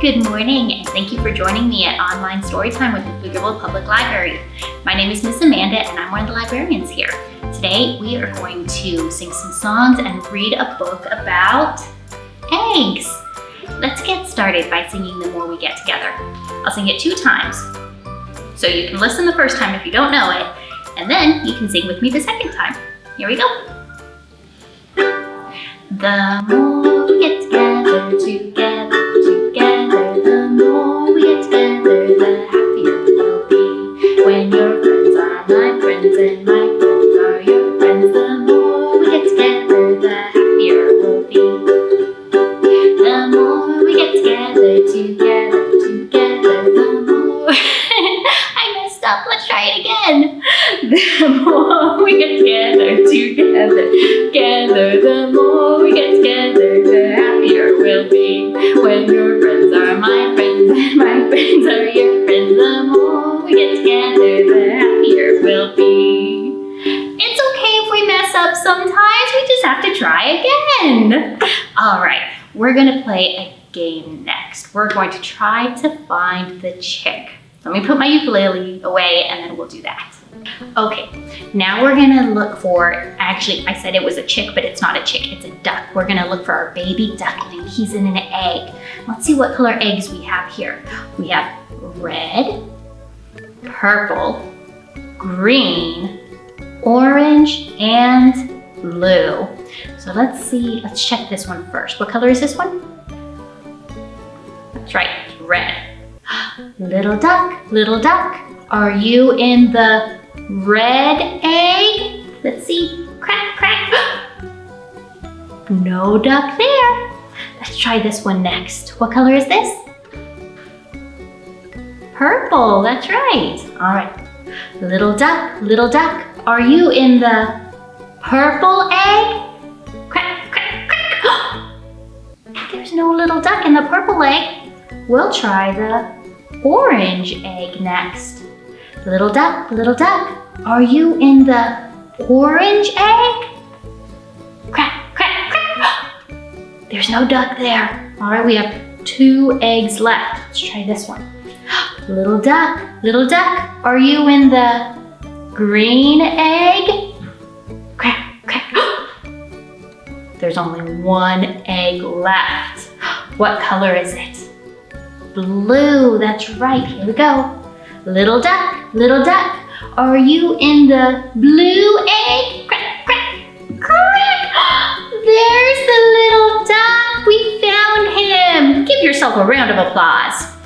Good morning, and thank you for joining me at Online Storytime with the Pflugerville Public Library. My name is Miss Amanda, and I'm one of the librarians here. Today, we are going to sing some songs and read a book about eggs. Let's get started by singing The More We Get Together. I'll sing it two times. So you can listen the first time if you don't know it, and then you can sing with me the second time. Here we go. The more we get together, together, friends and my friends are your friends, the more we get together, the happier we'll be. The more we get together, together, together, the more. I messed up. Let's try it again. The more try again. All right, we're gonna play a game next. We're going to try to find the chick. Let me put my ukulele away and then we'll do that. Okay, now we're gonna look for, actually I said it was a chick, but it's not a chick, it's a duck. We're gonna look for our baby duckling. He's in an egg. Let's see what color eggs we have here. We have red, purple, green, orange, and blue. So let's see, let's check this one first. What color is this one? That's right, red. Little duck, little duck, are you in the red egg? Let's see, crack, crack. No duck there. Let's try this one next. What color is this? Purple, that's right. All right. Little duck, little duck, are you in the purple egg? Quack, quack, quack. There's no little duck in the purple egg. We'll try the orange egg next. Little duck, little duck, are you in the orange egg? Quack, quack, quack. There's no duck there. All right, we have two eggs left. Let's try this one. Little duck, little duck, are you in the green egg? There's only one egg left. What color is it? Blue, that's right, here we go. Little duck, little duck, are you in the blue egg? Crack, crack, crack. There's the little duck, we found him. Give yourself a round of applause.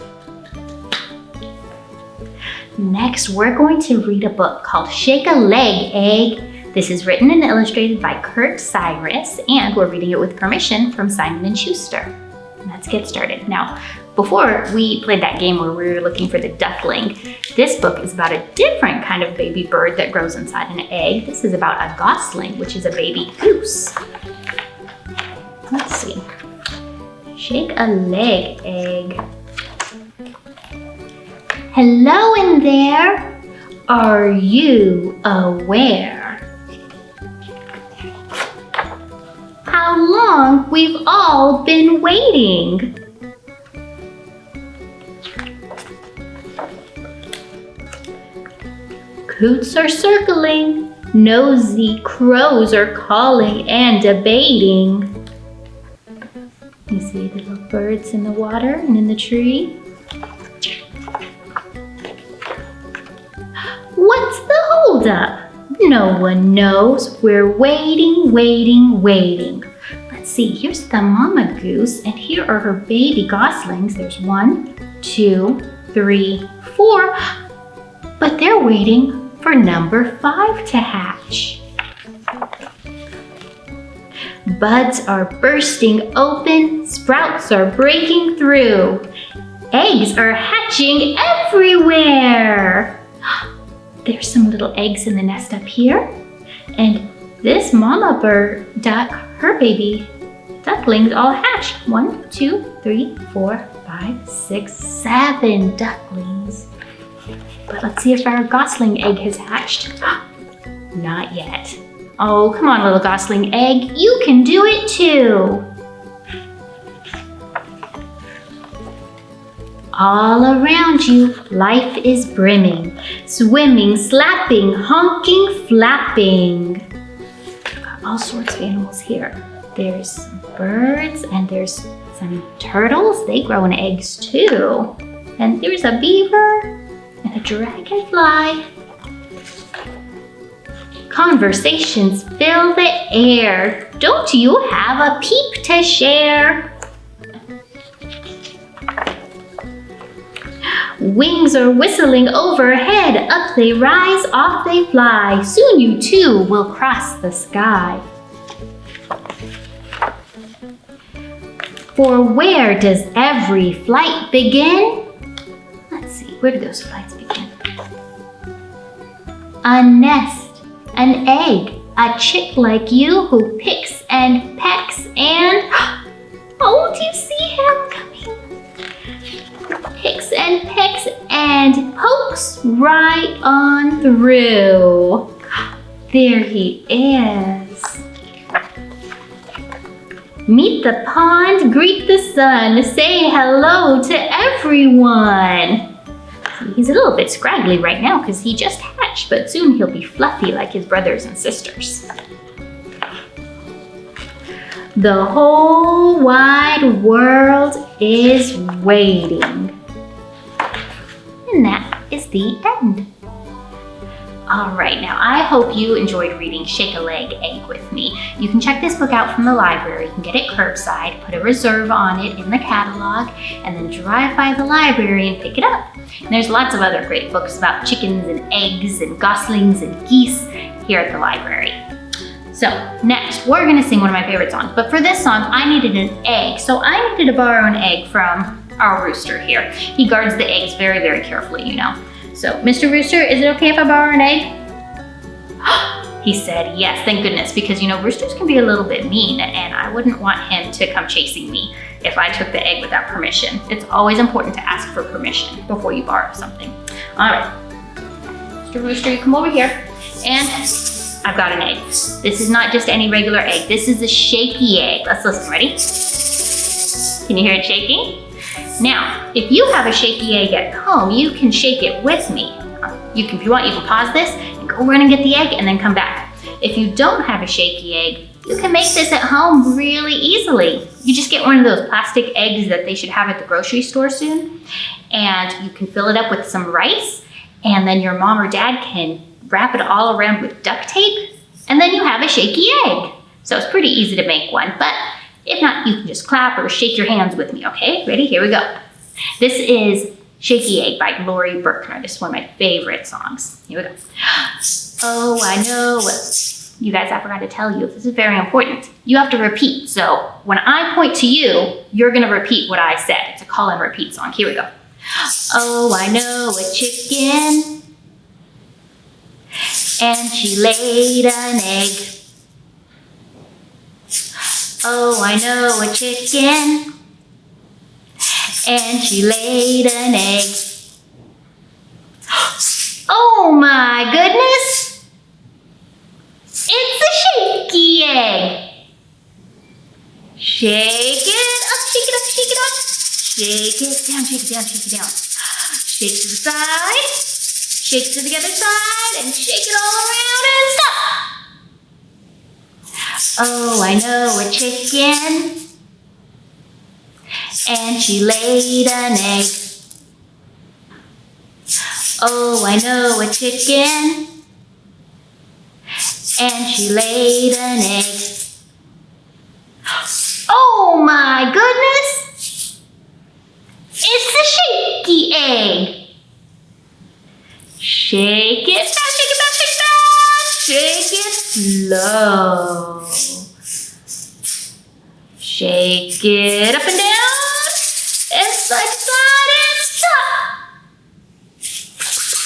Next, we're going to read a book called Shake a Leg, Egg. This is written and illustrated by Kurt Cyrus, and we're reading it with permission from Simon & Schuster. Let's get started. Now, before we played that game where we were looking for the duckling, this book is about a different kind of baby bird that grows inside an egg. This is about a gosling, which is a baby goose. Let's see. Shake a leg, egg. Hello in there. Are you aware? Long we've all been waiting. Coots are circling, nosy crows are calling and debating. You see the little birds in the water and in the tree? What's the holdup? No one knows. We're waiting, waiting, waiting. Let's see, here's the mama goose, and here are her baby goslings. There's one, two, three, four. But they're waiting for number five to hatch. Buds are bursting open, sprouts are breaking through. Eggs are hatching everywhere. There's some little eggs in the nest up here. And this mama bird duck, her baby ducklings all hatched. One, two, three, four, five, six, seven ducklings. But let's see if our gosling egg has hatched. Not yet. Oh, come on, little gosling egg. You can do it too. All around you, life is brimming. Swimming, slapping, honking, flapping. All sorts of animals here. There's birds and there's some turtles. They grow in eggs too. And there's a beaver and a dragonfly. Conversations fill the air. Don't you have a peep to share? Wings are whistling overhead. Up they rise, off they fly. Soon you too will cross the sky. For where does every flight begin? Let's see, where do those flights begin? A nest an egg, a chick like you who picks and pecks and... Oh, do you see him coming? Picks and pecks and pokes right on through. There he is. Meet the pond, greet the sun, say hello to everyone. He's a little bit scraggly right now because he just hatched, but soon he'll be fluffy like his brothers and sisters. The whole wide world is waiting. And that is the end. All right, now I hope you enjoyed reading Shake a Leg Egg with me. You can check this book out from the library. You can get it curbside, put a reserve on it in the catalog, and then drive by the library and pick it up. And there's lots of other great books about chickens and eggs and goslings and geese here at the library. So next, we're gonna sing one of my favorite songs. But for this song, I needed an egg. So I needed to borrow an egg from our rooster here. He guards the eggs very, very carefully, you know. So, Mr. Rooster, is it okay if I borrow an egg? he said yes, thank goodness, because you know, roosters can be a little bit mean and I wouldn't want him to come chasing me if I took the egg without permission. It's always important to ask for permission before you borrow something. All right, Mr. Rooster, you come over here and I've got an egg. This is not just any regular egg. This is a shaky egg. Let's listen, ready? Can you hear it shaking? Now, if you have a shaky egg at home, you can shake it with me. You can, if you want, you can pause this and go run and get the egg and then come back. If you don't have a shaky egg, you can make this at home really easily. You just get one of those plastic eggs that they should have at the grocery store soon, and you can fill it up with some rice, and then your mom or dad can wrap it all around with duct tape, and then you have a shaky egg. So it's pretty easy to make one, but if not, you can just clap or shake your hands with me, okay? Ready? Here we go. This is Shaky Egg by Laurie Berkner. This is one of my favorite songs. Here we go. Oh, I know you guys, I forgot to tell you, this is very important. You have to repeat. So when I point to you, you're gonna repeat what I said. It's a call and repeat song. Here we go. Oh, I know a chicken and she laid an egg. Oh, I know a chicken. And she laid an egg. Oh my goodness! It's a shaky egg. Shake it up, shake it up, shake it up. Shake it down, shake it down, shake it down. Shake to the side, shake to the other side, and shake it all around and stop. Oh, I know a chicken. And she laid an egg. Oh, I know a chicken. And she laid an egg. Oh my goodness! It's a shaky egg. Shake it fast, shake it fast, shake it fast. Shake it slow. Shake it up and down, side to side and stop.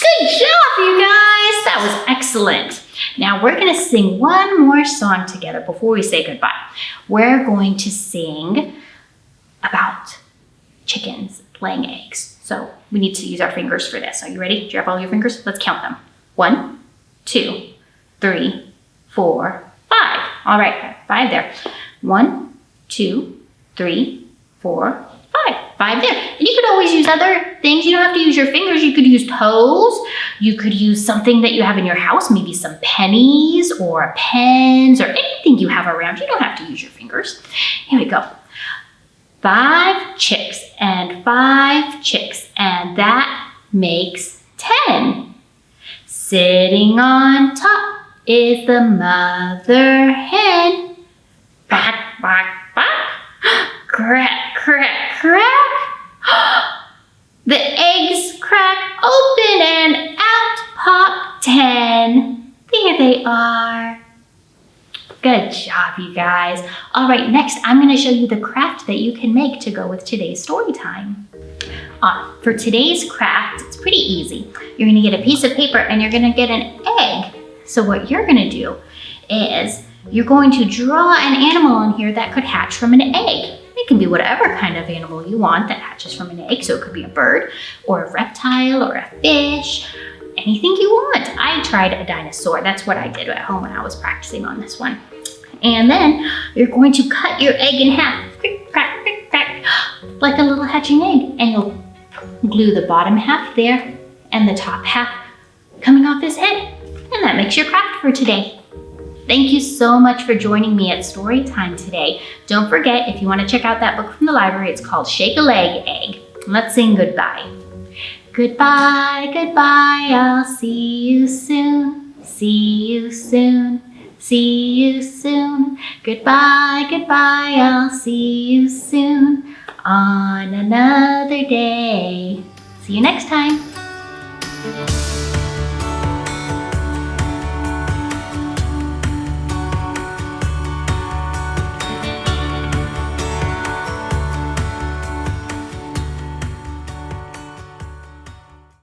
Good job, you guys. That was excellent. Now we're gonna sing one more song together before we say goodbye. We're going to sing about chickens laying eggs. So we need to use our fingers for this. Are you ready? Do you have all your fingers? Let's count them. One, two, three, four, five. All right, five there. One, two, three, four, five. five there. And you could always use other things. You don't have to use your fingers. You could use toes. You could use something that you have in your house, maybe some pennies or pens or anything you have around. You don't have to use your fingers. Here we go. Five chicks and five chicks, and that makes 10. Sitting on top is the mother hen. Quack, quack. Crack, crack, crack. The eggs crack open and out pop 10. There they are. Good job, you guys. All right, next I'm gonna show you the craft that you can make to go with today's story time. Uh, for today's craft, it's pretty easy. You're gonna get a piece of paper and you're gonna get an egg. So what you're gonna do is you're going to draw an animal on here that could hatch from an egg. Can be whatever kind of animal you want that hatches from an egg. So it could be a bird or a reptile or a fish, anything you want. I tried a dinosaur. That's what I did at home when I was practicing on this one. And then you're going to cut your egg in half, like a little hatching egg. And you'll glue the bottom half there and the top half coming off his head. And that makes your craft for today. Thank you so much for joining me at Story Time today. Don't forget, if you want to check out that book from the library, it's called Shake a Leg Egg. Let's sing goodbye. Goodbye, goodbye, I'll see you soon. See you soon. See you soon. Goodbye, goodbye, I'll see you soon on another day. See you next time.